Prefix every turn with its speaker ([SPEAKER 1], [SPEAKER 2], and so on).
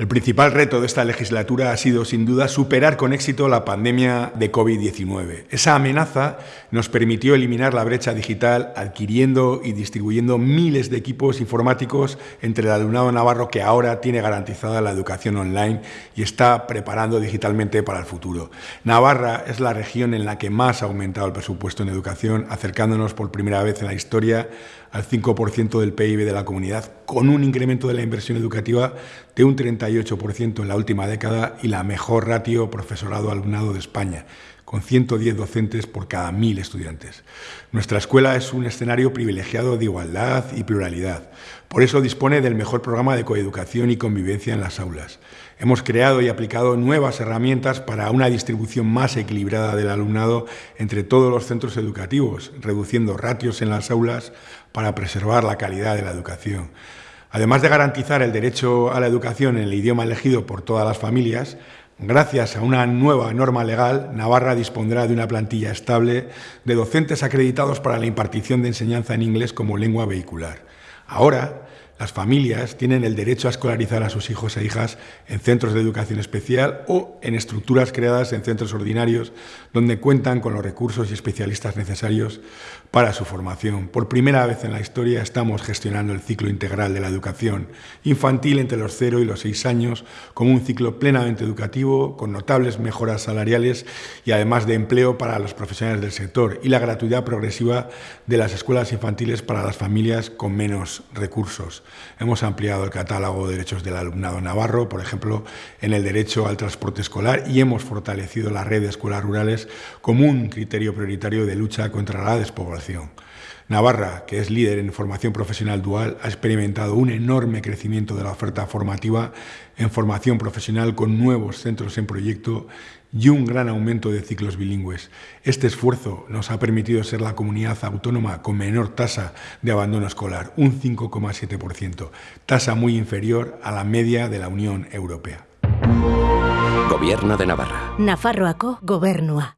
[SPEAKER 1] El principal reto de esta legislatura ha sido, sin duda, superar con éxito la pandemia de COVID-19. Esa amenaza nos permitió eliminar la brecha digital adquiriendo y distribuyendo miles de equipos informáticos entre el alumnado navarro que ahora tiene garantizada la educación online y está preparando digitalmente para el futuro. Navarra es la región en la que más ha aumentado el presupuesto en educación, acercándonos por primera vez en la historia al 5% del PIB de la comunidad, con un incremento de la inversión educativa de un 38% en la última década y la mejor ratio profesorado-alumnado de España, con 110 docentes por cada 1.000 estudiantes. Nuestra escuela es un escenario privilegiado de igualdad y pluralidad. Por eso dispone del mejor programa de coeducación y convivencia en las aulas. Hemos creado y aplicado nuevas herramientas para una distribución más equilibrada del alumnado entre todos los centros educativos, reduciendo ratios en las aulas para preservar la calidad de la educación. Además de garantizar el derecho a la educación en el idioma elegido por todas las familias, Gracias a una nueva norma legal, Navarra dispondrá de una plantilla estable de docentes acreditados para la impartición de enseñanza en inglés como lengua vehicular. Ahora, las familias tienen el derecho a escolarizar a sus hijos e hijas en centros de educación especial o en estructuras creadas en centros ordinarios donde cuentan con los recursos y especialistas necesarios para su formación. Por primera vez en la historia estamos gestionando el ciclo integral de la educación infantil entre los 0 y los 6 años como un ciclo plenamente educativo, con notables mejoras salariales y además de empleo para los profesionales del sector y la gratuidad progresiva de las escuelas infantiles para las familias con menos recursos. Hemos ampliado el catálogo de derechos del alumnado navarro, por ejemplo, en el derecho al transporte escolar y hemos fortalecido la red de escuelas rurales como un criterio prioritario de lucha contra la despoblación. Navarra, que es líder en formación profesional dual, ha experimentado un enorme crecimiento de la oferta formativa en formación profesional con nuevos centros en proyecto y un gran aumento de ciclos bilingües. Este esfuerzo nos ha permitido ser la comunidad autónoma con menor tasa de abandono escolar, un 5,7%, tasa muy inferior a la media de la Unión Europea.
[SPEAKER 2] Gobierno de Navarra.
[SPEAKER 3] Nafarroako gobernua.